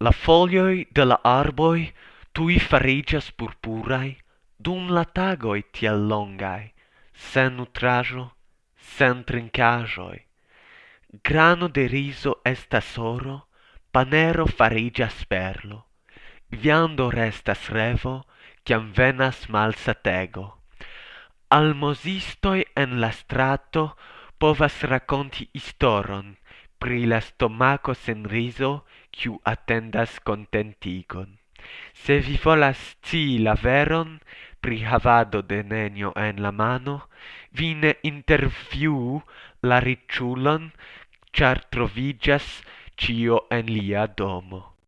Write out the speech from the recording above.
La folioi de la arboi tui farigas purpurai, dum la tagoi tiel longai, sen nutrajo, sen trincajoi. Grano de riso estas oro, panero farigas perlo, viando restas revo, ciam venas malsatego. Almosistoi en la strato povas raconti istoron, pri la stomaco sen riso kiu attendas contentigon. Se vi volas scii la veron pri havado de nenio en la mano, vi ne interviu la ricciulon, char trovigas cio en lia domo.